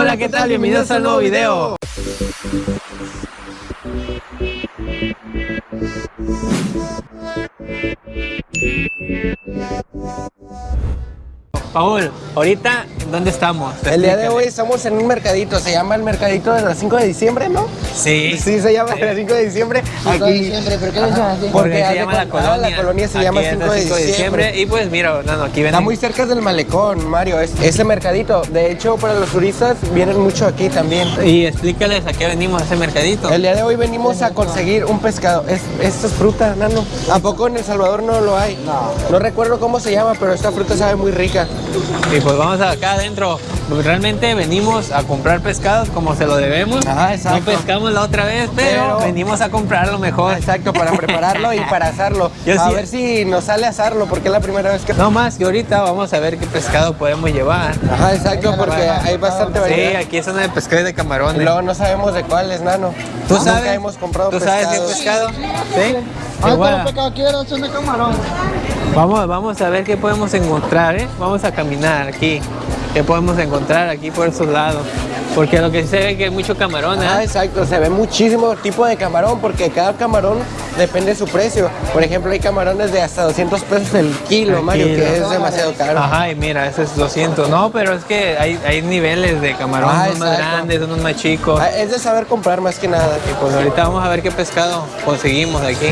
Hola, ¿qué tal? Bienvenidos al nuevo video. Paul, ahorita, ¿dónde estamos? El día de hoy estamos en un mercadito, se llama el mercadito de las 5 de diciembre, ¿no? Sí. Sí, se llama de las 5 de diciembre. Aquí. ¿Por qué llaman así? Porque se de llama la ah, colonia. la colonia se Aquí llama es 5 la de 5 diciembre. Y pues mira, no, no, aquí Está ven. muy cerca del malecón, Mario, es, ese mercadito. De hecho, para los turistas vienen mucho aquí también. Y explícales a qué venimos a ese mercadito. El día de hoy venimos a conseguir un pescado. Es, esto es fruta, nano. ¿A poco en El Salvador no lo hay? No. No recuerdo cómo se llama, pero esta fruta sabe muy rica. Y pues vamos acá adentro. Realmente venimos a comprar pescados como se lo debemos. Ajá, exacto. No pescamos la otra vez, pero, Pero- venimos a comprarlo mejor. Exacto, para prepararlo y para asarlo. Yo a sí- ver si nos sale asarlo, porque es la primera vez que... No más que ahorita vamos a ver qué pescado podemos llevar. Ajá, exacto, porque hay bastante Sí, variedad. aquí es una de pescado y de Y camarones. luego no sabemos de cuál es, nano. ¿Tú Nunca sabes? hemos comprado ¿Tú sabes qué pescados. pescado? Sí. Ah, Igual. todo pecado quiero, son de camarón. Vamos, vamos a ver qué podemos encontrar, ¿eh? Vamos a caminar aquí. ¿Qué podemos encontrar aquí por esos lados? Porque lo que se ve que hay mucho camarón, ¿eh? Ah, exacto, se ve muchísimo tipo de camarón porque cada camarón depende de su precio. Por ejemplo, hay camarones de hasta 200 pesos el kilo, El Mario, kilo. que es demasiado caro. Ajá, y mira, ese es 200. No, pero es que hay, hay niveles de camarón, Ah, unos más grandes, unos más chicos. Ah, Es de saber comprar más que nada. Y pues ahorita vamos a ver qué pescado conseguimos aquí.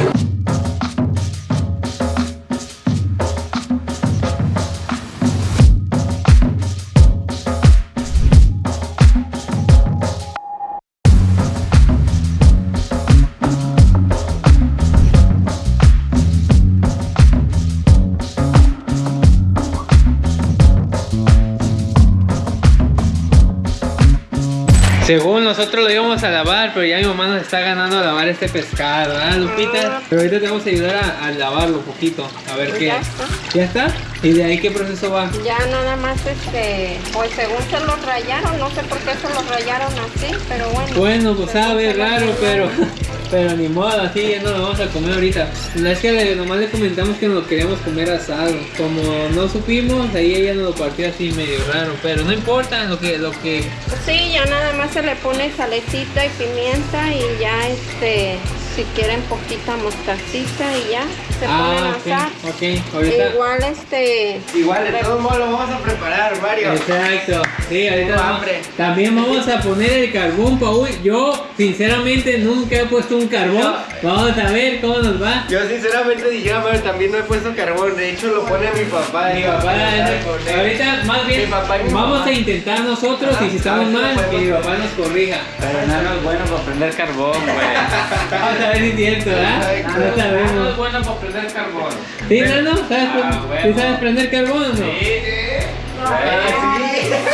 Nosotros lo íbamos a lavar, pero ya mi mamá nos está ganando a lavar este pescado, ¿verdad, Lupita? Pero ahorita te vamos a ayudar a, a lavarlo un poquito, a ver Pues qué. ya está. ¿Ya está? ¿Y de ahí qué proceso va? Ya nada más este, pues según se lo rayaron, no sé por qué se lo rayaron así, pero bueno. Bueno, pues sabe raro, pero, pero ni modo, así ya no lo vamos a comer ahorita. La es que le- nomás le comentamos que nos lo queríamos comer asado. Como no supimos, ahí ella nos lo partió así medio raro, pero no importa, lo que, lo que Sí, ya nada más se le pone salecita y pimienta y ya este, si quieren poquita mostacita y ya se Ah, asar. ok, ok, ahorita. Igual este, Igual, de todos modos lo vamos a preparar, Mario. Exacto, sí, ahorita Tengo vamos- hambre. también vamos a poner el carbón, Paul. Yo, sinceramente, nunca he puesto un carbón. Vamos a ver cómo nos va. Yo sinceramente dijera, Mario, también no he puesto carbón. De hecho, lo pone mi papá. Mi eh, papá, poner. ahorita más bien Mi papá y mi vamos mamá. a intentar nosotros y si estamos mal, que mi papá nos corrija. Pero nada es bueno para prender carbón, güey. A ver si es cierto, ¿verdad? Exacto. No sabemos. es bueno para prender carbón. ¿Sí, Nano? ¿Sabes, Ah, ¿sí bueno. sabes prender carbón o no?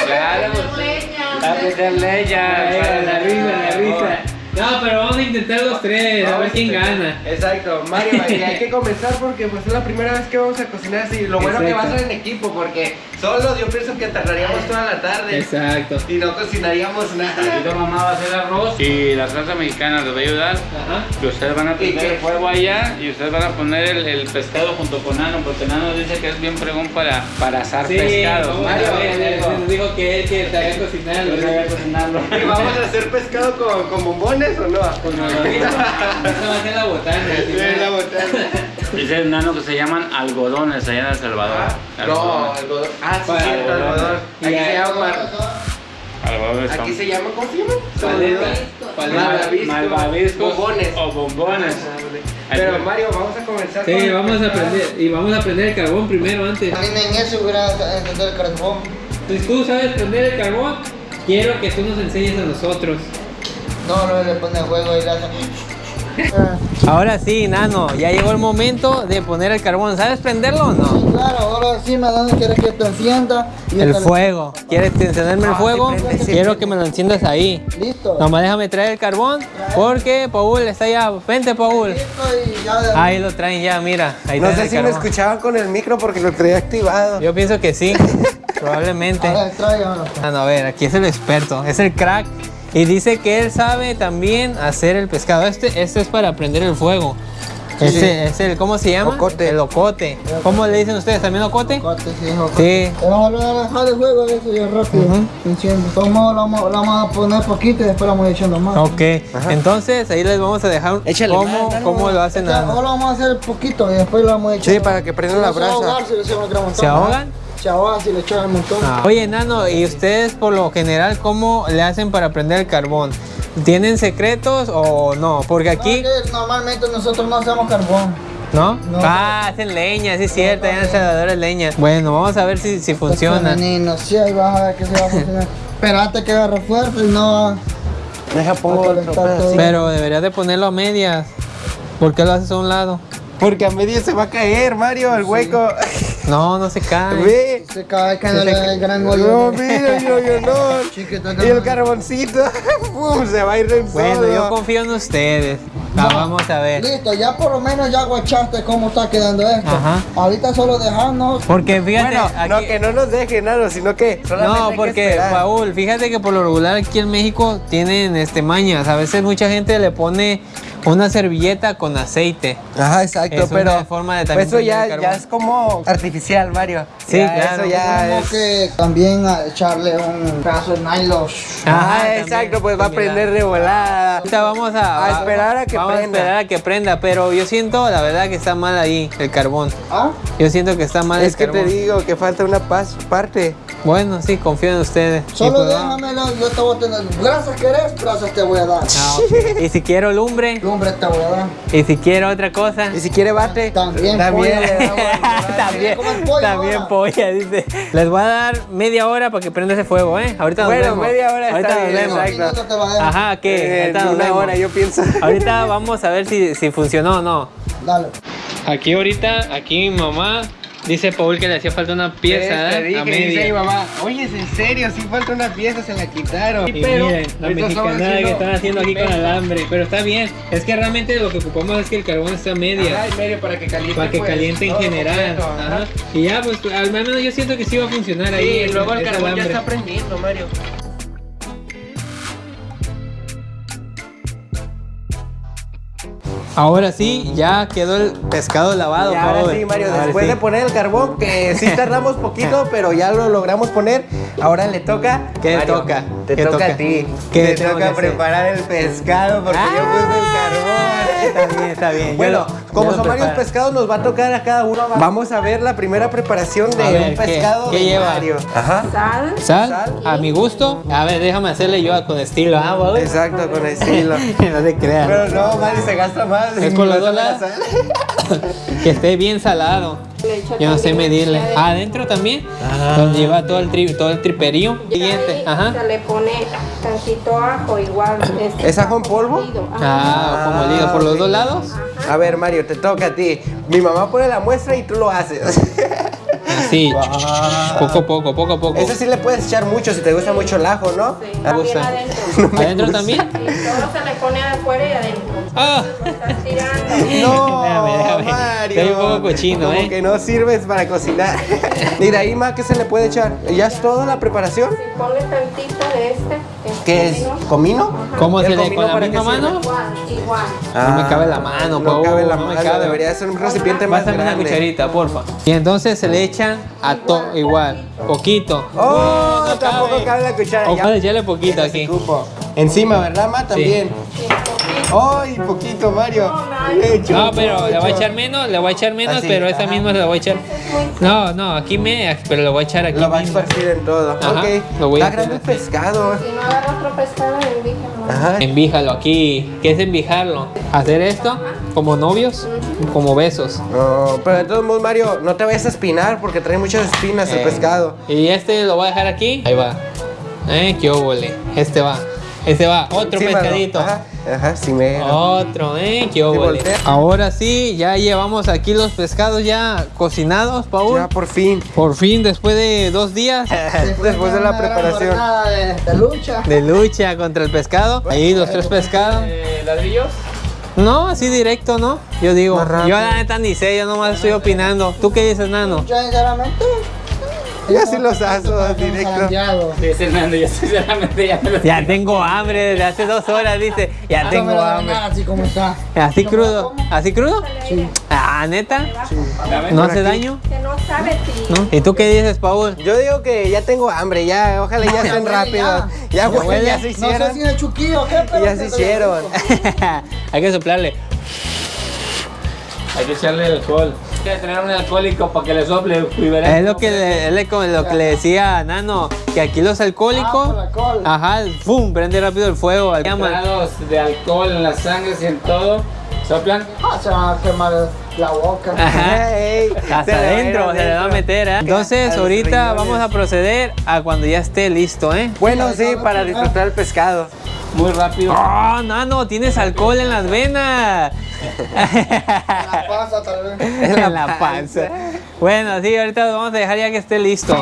Claro, pues. A meterle Ay, ya. la risa, la risa. No, pero vamos a intentar los tres, a ver quién gana. Exacto, Mario, y hay que comenzar porque pues es la primera vez que vamos a cocinar así. Lo bueno que va a Exacto. ser en equipo porque solos yo pienso que tardaríamos toda la tarde Exacto. y no cocinaríamos nada. Ahorita mamá va a hacer arroz y la salsa mexicana les va a ayudar. Ajá. Y ustedes van a prender el fuego allá y ustedes van a poner el, el pescado junto con Nano, porque Nano dice que es bien pregón para, para asar Sí, pescado. vamos Mario, nos dijo que él que sabía cocinar. Yo sabía cocinarlo. ¿Y vamos a hacer pescado con, con bombones o no? Con lo mismo. Esa va a ser la botana. Sí, la ¿no? botana. Dice el Nano que se llaman algodones allá en El Salvador. No, Algodones. algodón. Ah, sí, cierto, algodón. Aquí se llama. Aquí se llama, ¿cómo se llama? Paleta. Malvavisco. Bombones. o bombones. Pero Mario, vamos a comenzar Sí, con el vamos a aprender. Y vamos a prender el carbón primero antes. También en eso hubiera entendido el carbón. Si tú sabes prender el carbón, quiero que tú nos enseñes a nosotros. No, no le pone fuego y le hace. Ahora sí, Nano, ya llegó el momento de poner el carbón. ¿Sabes prenderlo o no? Sí, claro, ahora sí, madame quiere que te encienda. y El le- fuego. ¿Quieres encenderme el Ah, fuego? sí, prende, sí, Quiero que me lo enciendas ahí. Listo. Nomás déjame traer el carbón porque Paul está allá. Vente, Paul. Listo y ya de Ahí lo traen ya, mira. Ahí No sé el si me escuchaban con el micro porque lo traía activado. Yo pienso que sí, probablemente. Tráigamelo. Ah, no, a ver, aquí es el experto, es el crack. Y dice que él sabe también hacer el pescado. Este, este es para prender el fuego. Ese es el, ¿cómo se llama? Ocote. El ocote. ¿Cómo le dicen ustedes? ¿También ocote? Corte, sí, ocote. Sí. Vamos a dejar el juego de eso ya rápido. Todos modos, lo vamos, lo vamos a poner poquito y después lo vamos echando más. Ok, entonces ahí les vamos a dejar Échale cómo, más, cómo lo hacen. Ahora vamos a hacer poquito y después lo vamos a echar. Sí, para que prenda la brasa. ahogar si. ¿Se ahogan? Se ahogan si le echan un montón. Ah. Oye, Nano, ¿y ustedes por lo general cómo le hacen para prender el carbón? ¿Tienen secretos o no? Porque aquí, No, que normalmente nosotros no hacemos carbón. ¿no? No. Ah, hacen leña, sí es cierto, ya en El Salvador es leña. Bueno, vamos a ver si, si funciona. Femenino, sí, ahí vas a ver que se va a funcionar. Espérate que agarre fuerte y no. Deja pongo todo. pedacito. Pero deberías de ponerlo a medias. ¿Por qué lo haces a un lado? Porque a medio se va a caer, Mario, el hueco. No, no se cae. Ve. Se cae da el gran hoyo. No, mira, yo, yo no. Chiquito, Y el carboncito, ¡pum! se va a ir en Bueno, solo. yo confío en ustedes. Ah, vamos a ver. Listo, ya por lo menos ya guachaste cómo está quedando esto. Ajá. Ahorita solo dejarnos. Porque fíjate, Bueno, no que no nos dejen, nada, sino que No, hay que porque. Paul, fíjate que por lo regular aquí en México tienen este mañas. A veces mucha gente le pone una servilleta con aceite. Ajá, exacto, Es una pero forma de también eso ya, ya carbón. es como artificial, Mario. Sí, Ya, claro. Eso ya Tenemos es... que también a echarle un pedazo de nylon. Ah, también, exacto, pues va a prender de volada. Ahorita vamos a, A esperar a que vamos prenda. a esperar a que prenda, pero yo siento la verdad que está mal ahí el carbón. ¿Ah? Yo siento que está mal Es el que te carbón. digo que falta una pas- parte. Bueno, sí, confío en ustedes. Solo pues, déjamelo, yo te voy a tener. Brasas querés, brasas te voy a dar. Ah, ok. Y si quiero lumbre, Lumbre y si quiero otra cosa. Y si quiere bate, También también. damos. también, pollo también ahora. polla, dice. Les voy a dar media hora para que prenda ese fuego, ¿eh? Ahorita nos Bueno, vemos. media hora está Ahorita nos bien, vemos. exacto. Ajá, ¿qué? Eh, Ahorita nos una vemos. hora, yo pienso. Ahorita vamos a ver si, si funcionó o no. Dale. Aquí ahorita, aquí mi mamá dice Paul que le hacía falta una pieza Te ¿eh? dije, a dice mi media. mamá, oye, ¿es en serio? Si falta una pieza, se la quitaron. Y miren, la ahorita estamos mexicanada que están haciendo aquí con alambre, pero está bien. Es que realmente lo que ocupamos es que el carbón esté a media. Ajá, medio para que caliente. Para que pues, caliente en general. completo, ajá. Ajá. Y ya, pues al menos yo siento que sí va a funcionar ahí. Sí, ese- luego el carbón ya está prendiendo, Mario. Ahora sí, ya quedó el pescado lavado. Y ahora sí, Mario, Ahora después sí. de poner el carbón, que sí tardamos poquito, pero ya lo logramos poner, ahora le toca. ¿Qué Mario, toca? Te ¿Qué toca, toca? a ti. ¿Qué te toca preparar el pescado porque yo Ah, puse el carbón. Está bien, está bien. Yo Bueno, lo- como son varios pescados, nos va a tocar a cada uno. Vamos a ver la primera preparación de ver, un ¿qué- pescado qué de lleva? Mario. Ajá. Sal. ¿Sal? Sal. A mi gusto. A ver, déjame hacerle yo con estilo. Ah, Paul? Exacto, con estilo. no te creas. Pero no, Mario se gasta más. Es con la sal. que esté bien salado. Yo no sé medirle. Ah, adentro también. Ah. Donde lleva todo el tri, todo el triperío. Y Siguiente. ahí Ajá. Se le pone tantito ajo igual. este, ¿Es ajo en polvo? molido. Ah, como molido por los dos lados. A ver, Mario, te toca a ti. Mi mamá pone la muestra y tú lo haces. Así. Poco a poco, poco a poco. Ese sí le puedes echar mucho si te gusta mucho el ajo, ¿no? Sí, Me también gusta. adentro. ¿Adentro también? Sí, todo se le pone afuera y adentro. Ah. Lo estás tirando. No, Déjame, déjame. Mario. Estoy un poco cochino, Como ¿eh? que no sirves para cocinar. y de ahí, ma, ¿qué se le puede echar? ¿Ya es toda la preparación? Sí, ponle tantito de este. ¿Qué es? comino. ¿Cómo ¿El se le con la para misma mano? Igual, igual. No me cabe la mano, no cabe la no me mano. cabe. Debería ser un recipiente más Pásame una grande. cucharita, porfa. Y entonces se le echan a todo igual, poquito. Oh, No, no tampoco cabe la cuchara. O ya. echarle poquito aquí. cupo. Encima, ¿verdad, ma? También. Sí, poquito. ¡Ay, poquito, Mario! No, pero le voy a echar menos, le voy a echar menos, Así, pero esa ajá. misma se la voy a echar. No, no, aquí me, pero le voy a echar aquí. Lo va a esparcir en todo. Ajá, ok. lo voy a Está grande pescado. Si no agarra otro pescado, envíjalo. Ajá. Envíjalo aquí. ¿Qué es envijarlo? Hacer esto como novios, como besos. No, pero de todos modos, Mario, no te vayas a espinar porque trae muchas espinas el Eh, pescado. Y este lo voy a dejar aquí. Ahí va. Eh, qué óvole. Este va. Este va. Otro Sí, mano. pescadito. Ajá, ajá, sí, me. Otro, eh, qué. Ahora sí, ya llevamos aquí los pescados ya cocinados, Paul. Ya por fin. Por fin, después de dos días Después de la preparación. De, de lucha. de lucha contra el pescado. Ahí los tres pescados. ¿Ladrillos? No, así directo, ¿no? Yo digo, yo la neta ni sé, yo nomás estoy opinando. ¿Tú qué dices, Nano? Yo sinceramente Yo sí los aso directo. Sí, Fernando, yo sinceramente ya me lo Ya tengo hambre desde hace dos horas, dice. Ya tengo hambre. Así como está. ¿Así crudo? ¿Así crudo? Sí. Ah, ¿neta? Dame. ¿No hace daño? Que no sabe si... ¿Y tú qué dices, Paul? Yo digo que ya tengo hambre, ya, ojalá ya estén huele rápidos. ya. Huele. ya se No hicieron. sé si es chuquillo o qué, pero... Ya se hicieron. Hay que soplarle. Hay que echarle alcohol. Que tener un alcohólico para que le sople Es lo que le, es lo que- lo que le decía a Nano, que aquí los alcohólicos, Ah, alcohol. ajá, ¡pum! prende rápido el fuego. Grados de alcohol en las sangres y en todo. Soplan. Ah, se van a quemar la boca. Ajá. Ey, Hasta se la adentro se le va a meter, ¿eh? Entonces, ahorita vamos a proceder a cuando ya esté listo, ¿eh? Bueno, sí, para disfrutar el pescado. Muy rápido. ¡Oh, Nano! Tienes alcohol en las venas. La pasa tal vez. en la panza. Bueno, sí, ahorita lo vamos a dejar ya que esté listo.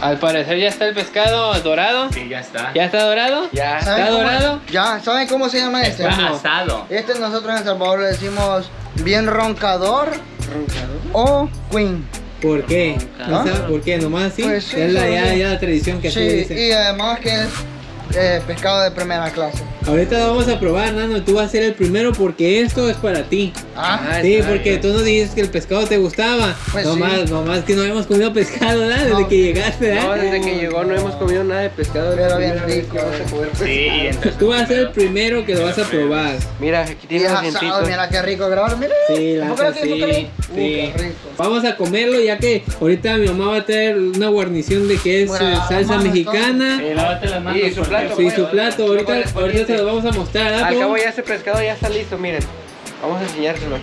Al parecer ya está el pescado dorado. Sí, ya está. ¿Ya está dorado? Ya. ¿Está ¿Saben cómo- dorado? Ya, ¿saben cómo se llama este? Está asado. Este nosotros en El Salvador le decimos bien roncador o queen. ¿Por qué? ¿No por qué? ¿Nomás así? Pues sí, es la, solo ya, sí. ya la tradición que Sí, dice. y además que es eh, pescado de primera clase. Ahorita lo vamos a probar, Nano. Tú vas a ser el primero porque esto es para ti. Ah, Sí, porque bien. tú nos dijiste que el pescado te gustaba. Pues no sí. más, no más que no habíamos comido pescado, ¿verdad? Desde No. que llegaste, ¿verdad? No, desde que llegó no hemos comido nada de pescado. Pero bien rico, vamos a eh. comer Sí, pescado. y entonces. Tú vas a ser el primero que lo vas a probar. Mira, aquí y tiene es los asado, dientitos. mira qué rico grabar, mira. Sí, la ¿Por qué neta, no tiene sí, sí. Uh, qué rico. Vamos a comerlo ya que ahorita mi mamá va a traer una guarnición de que es Bueno, eh, salsa mexicana. Sí, lávate las manos. Y su plato, Sí, bueno, su plato. Ahorita, ahorita se bonito. lo vamos a mostrar, ¿verdad? Al cabo ya ese pescado ya está listo, miren. Vamos a enseñárselo.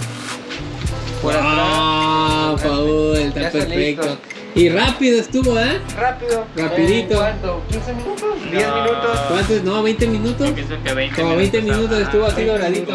Por atrás. Ah, Paul, está está perfecto. listo. Y rápido estuvo, ¿eh? Rápido. Rapidito. ¿En ¿Cuánto? ¿15 minutos? ¿10 No. minutos? ¿Cuántos? No, 20 minutos. Yo pienso que 20 Como 20 minutos estuvo así 20 doradito.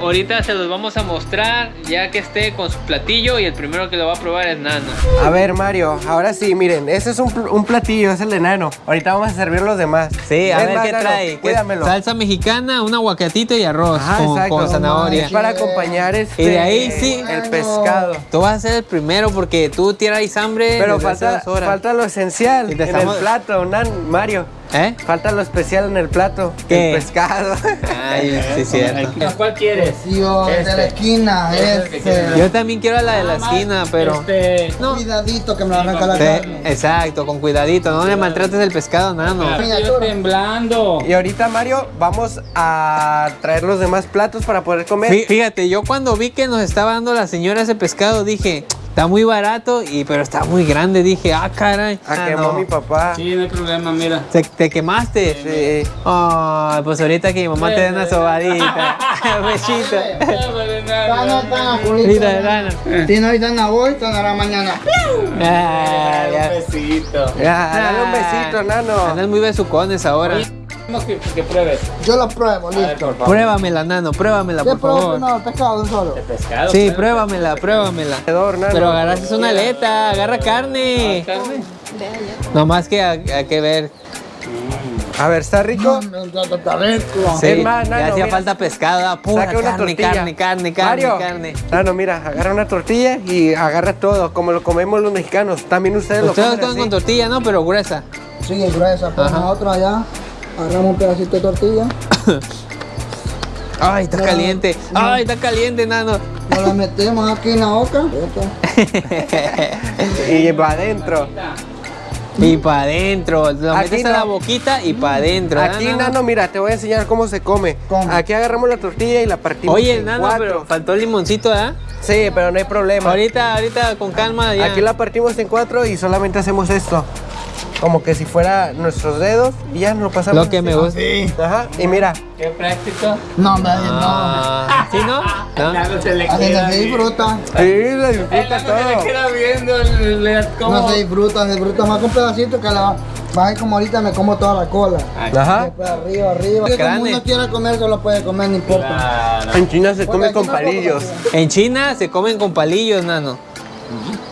Ahorita se los vamos a mostrar ya que esté con su platillo y el primero que lo va a probar es Nano. A ver, Mario, ahora sí, miren, ese es un, pl- un platillo, es el de nano. Ahorita vamos a servir los demás. Sí, a ver más, qué trae. ¿Qué- Cuídamelo. Salsa mexicana, un aguacatito y arroz Ajá, con, exacto. con zanahoria. Es para acompañar este, Y de ahí sí. el pescado. Tú vas a ser el primero porque tú tienes hambre Pero falta, falta lo esencial en estamos- el plato, nan, Mario. ¿Eh? Falta lo especial en el plato, ¿Qué? el pescado. Ay, sí, cierto. ¿Cuál quieres? Tío, de la Este. esquina, este. Yo también quiero la de la esquina, pero... Este. No. Cuidadito que me lo arranca la carne. exacto, con cuidadito, no le maltrates el pescado, Nano. Ah, Estoy temblando. y ahorita, Mario, vamos a traer los demás platos para poder comer. Fí- Fíjate, yo cuando vi que nos estaba dando la señora ese pescado, dije, está muy barato, y pero está muy grande. Dije, ah, caray. A Ah, quemó no. mi papá. Sí, no hay problema, mira. ¿Te, te quemaste? Sí. Ay, pues ahorita que mi mamá te dé una sobadita. Besito. Mira. Tiene ahorita en la hoy, tonará mañana. Ah, ya. besito. Ya, dale un besito, nano. Andan muy besucones ahora. Vamos que, que pruebes. Yo lo pruebo, A ver, listo. favor. Pruébamela, Nano, pruébamela, ¿Qué por pruebo favor. ¿El pescado solo? De pescado. Sí, pues. pruébamela, pruébamela. Nano. Pero agarraste una aleta, agarra carne. Carne. Nomás que hay que ver. A ver, ¿está rico? Sí, Es más, ya Nano, hacía mira. falta pescado, ah, pura Saca una carne, tortilla. carne, carne, carne, Mario. carne. Nano, mira, agarra una tortilla y agarra todo, como lo comemos los mexicanos. También ustedes, Ustedes lo comen comen con así. tortilla, ¿no? Pero gruesa. Sí, es gruesa, pero Ajá. nosotros allá agarramos un pedacito de tortilla, Ay, está No, caliente. no. Ay, está caliente, nano. nos la metemos aquí en la boca. Y va adentro. y para adentro. Lo Aquí metes a no. la boquita y para adentro. Aquí, nano, mira, te voy a enseñar cómo se come. ¿Cómo? Aquí agarramos la tortilla y la partimos Oye, en nano, cuatro. pero faltó el limoncito, ¿ah? Sí, pero no hay problema. Ahorita, ahorita con calma ya. Aquí la partimos en cuatro y solamente hacemos esto. Como que si fuera nuestros dedos y ya nos lo pasamos. Lo que me gusta. Sí. Ajá, y mira, Qué práctico. No, me Ah, ¿Sí, no? ¿No? Se le no. Así queda no se disfruta. sí, le El disfruta nano se le todo. queda viendo el, el- cómo- No se disfruta, se disfruta más con pedacito que la va a ir como ahorita me como toda la cola. Ajá. Después arriba, arriba. Como Grande. uno quiera comer, se lo puede comer, no importa. Claro. En China se Porque come con no lo palillos. En China se comen con palillos, nano.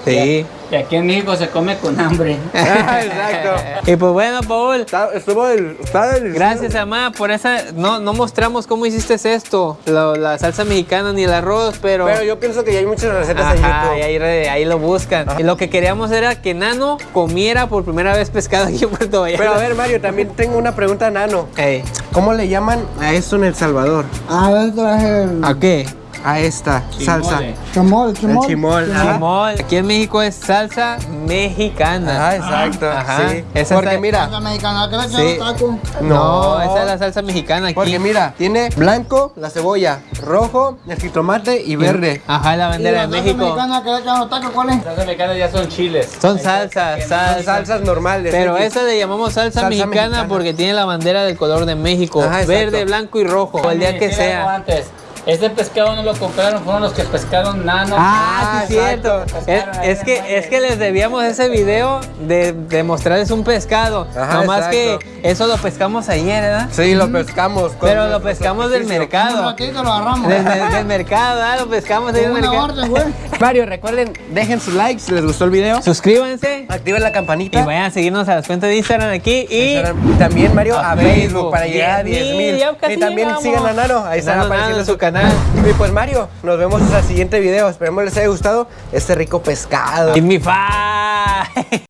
Sí. Y aquí en México se come con hambre. Ah, exacto. Y pues bueno, Paul, Está, estuvo está delicioso. gracias, mamá, por esa. No, no mostramos cómo hiciste esto, lo- la salsa mexicana ni el arroz, pero. Pero yo pienso que ya hay muchas recetas en Ajá, YouTube. y ahí, re- ahí lo buscan. Y lo que queríamos era que Nano comiera por primera vez pescado aquí en Puerto Vallarta. Pero a ver, Mario, también tengo una pregunta, Nano. Ey, ¿Cómo le llaman a esto en El Salvador? Ah, yo traje el ¿A qué? A esta salsa. chimol, chimol. El chimol. Aquí en México es salsa mexicana. Ah, exacto. Ajá. Sí. Esa Porque está- mira, Salsa mexicana, ¿qué le echan Sí. los tacos? No, esa es la salsa mexicana aquí. Porque mira, tiene blanco, la cebolla, rojo, el jitomate y verde. Ajá, la ¿Y bandera la de salsa México. mexicana que los tacos cuál es? Las mexicanas ya son chiles. Son salsas, Son salsas. salsas normales. Pero esa le llamamos salsa, Salsa mexicana, mexicana. porque tiene la bandera del color de México. Ajá, verde, blanco y rojo. O el día que sea. Antes. Este pescado no lo compraron, fueron los que pescaron nano. Ah, sí, Ah, cierto. Es, es que, es que les debíamos ese video de, de mostrarles un pescado. Ajá, Nomás exacto. que eso lo pescamos ayer, ¿verdad? Sí, lo pescamos. Pero lo pescamos del mercado. ratito lo agarramos. Del, del- del mercado, ¿verdad? Lo pescamos del mercado. orden, güey. Mario, recuerden, dejen su like si les gustó el video. Suscríbanse Activen la y campanita. vayan a seguirnos a las cuentas de Instagram aquí y Instagram. También, Mario, a a, Facebook. Facebook, para llegar a 10 mil. Y también llegamos. sigan a Nano, ahí están apareciendo su canal. Y pues, Mario, nos vemos en el siguiente video. Esperemos les haya gustado este rico pescado. Give me five.